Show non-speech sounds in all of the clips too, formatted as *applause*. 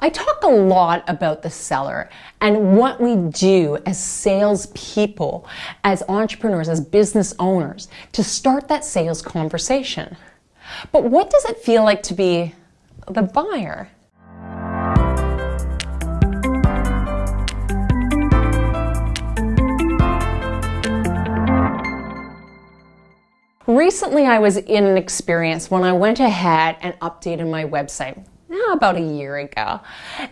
I talk a lot about the seller and what we do as salespeople, as entrepreneurs, as business owners to start that sales conversation. But what does it feel like to be the buyer? Recently, I was in an experience when I went ahead and updated my website about a year ago.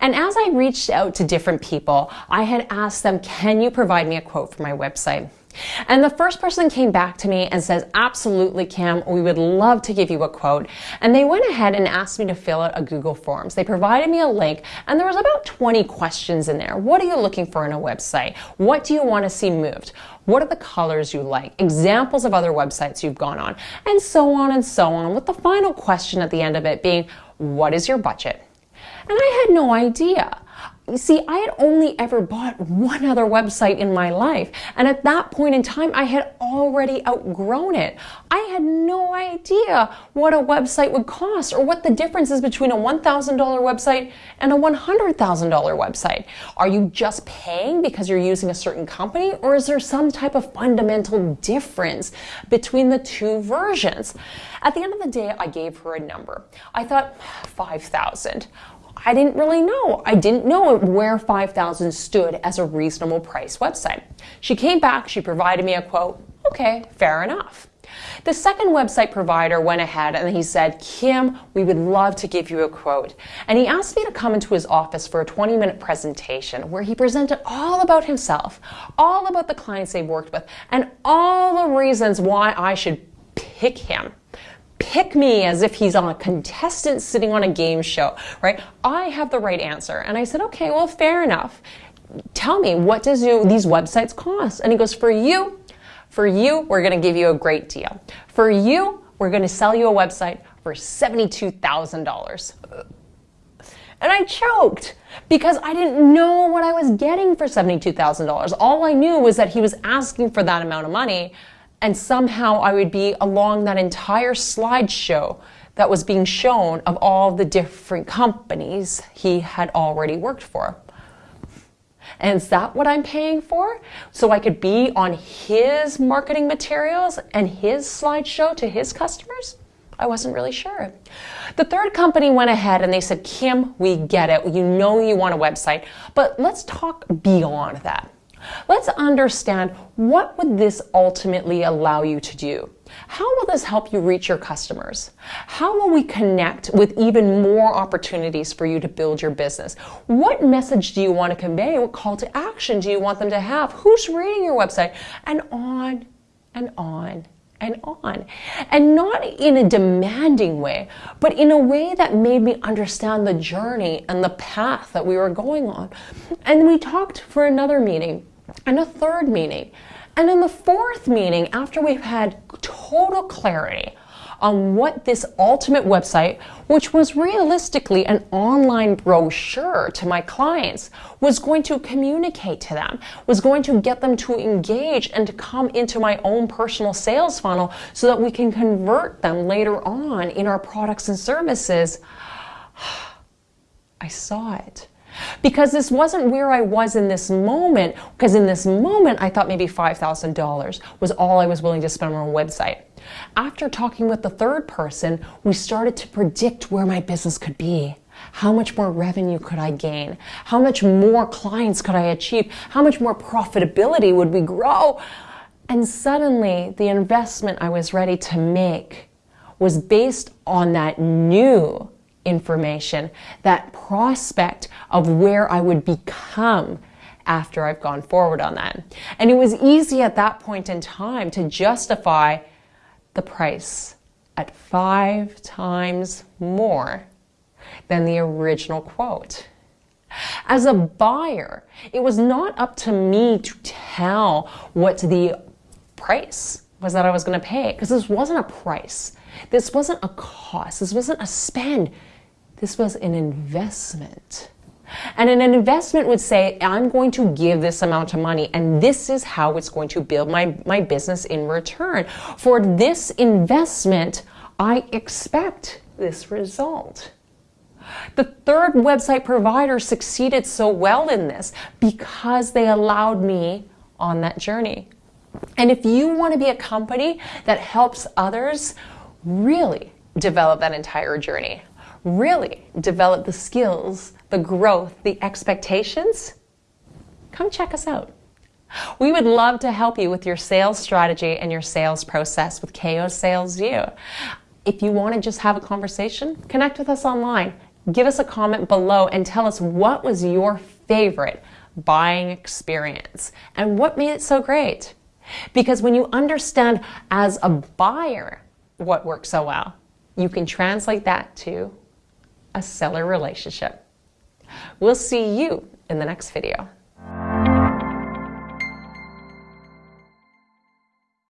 And as I reached out to different people, I had asked them, can you provide me a quote for my website? And the first person came back to me and says, absolutely, Kim, we would love to give you a quote. And they went ahead and asked me to fill out a Google Forms. They provided me a link and there was about 20 questions in there. What are you looking for in a website? What do you want to see moved? What are the colors you like? Examples of other websites you've gone on, and so on and so on, with the final question at the end of it being, what is your budget? And I had no idea. You see, I had only ever bought one other website in my life. And at that point in time, I had already outgrown it. I had no idea what a website would cost or what the difference is between a $1,000 website and a $100,000 website. Are you just paying because you're using a certain company or is there some type of fundamental difference between the two versions? At the end of the day, I gave her a number. I thought 5,000. I didn't really know. I didn't know where 5,000 stood as a reasonable price website. She came back, she provided me a quote. Okay, fair enough. The second website provider went ahead and he said, Kim, we would love to give you a quote. And he asked me to come into his office for a 20 minute presentation where he presented all about himself, all about the clients they worked with, and all the reasons why I should pick him pick me as if he's on a contestant sitting on a game show, right? I have the right answer. And I said, okay, well, fair enough. Tell me, what does you, these websites cost? And he goes, for you, for you, we're going to give you a great deal. For you, we're going to sell you a website for $72,000. And I choked because I didn't know what I was getting for $72,000. All I knew was that he was asking for that amount of money and somehow I would be along that entire slideshow that was being shown of all the different companies he had already worked for. And is that what I'm paying for? So I could be on his marketing materials and his slideshow to his customers? I wasn't really sure. The third company went ahead and they said, Kim, we get it. You know you want a website, but let's talk beyond that. Let's understand what would this ultimately allow you to do? How will this help you reach your customers? How will we connect with even more opportunities for you to build your business? What message do you want to convey? What call to action do you want them to have? Who's reading your website? And on and on and on. And not in a demanding way, but in a way that made me understand the journey and the path that we were going on. And we talked for another meeting and a third meeting. And in the fourth meeting, after we've had total clarity on what this ultimate website, which was realistically an online brochure to my clients, was going to communicate to them, was going to get them to engage and to come into my own personal sales funnel so that we can convert them later on in our products and services. *sighs* I saw it because this wasn't where I was in this moment. Because in this moment, I thought maybe $5,000 was all I was willing to spend on a website. After talking with the third person, we started to predict where my business could be. How much more revenue could I gain? How much more clients could I achieve? How much more profitability would we grow? And suddenly, the investment I was ready to make was based on that new information, that prospect of where I would become after I've gone forward on that. And it was easy at that point in time to justify the price at five times more than the original quote. As a buyer, it was not up to me to tell what the price was that I was going to pay because this wasn't a price. This wasn't a cost. This wasn't a spend. This was an investment. And an investment would say, I'm going to give this amount of money and this is how it's going to build my, my business in return. For this investment, I expect this result. The third website provider succeeded so well in this because they allowed me on that journey. And if you want to be a company that helps others really develop that entire journey, really develop the skills, the growth, the expectations, come check us out. We would love to help you with your sales strategy and your sales process with KO Sales U. If you want to just have a conversation, connect with us online. Give us a comment below and tell us what was your favorite buying experience and what made it so great. Because when you understand as a buyer what works so well, you can translate that to a seller relationship. We'll see you in the next video.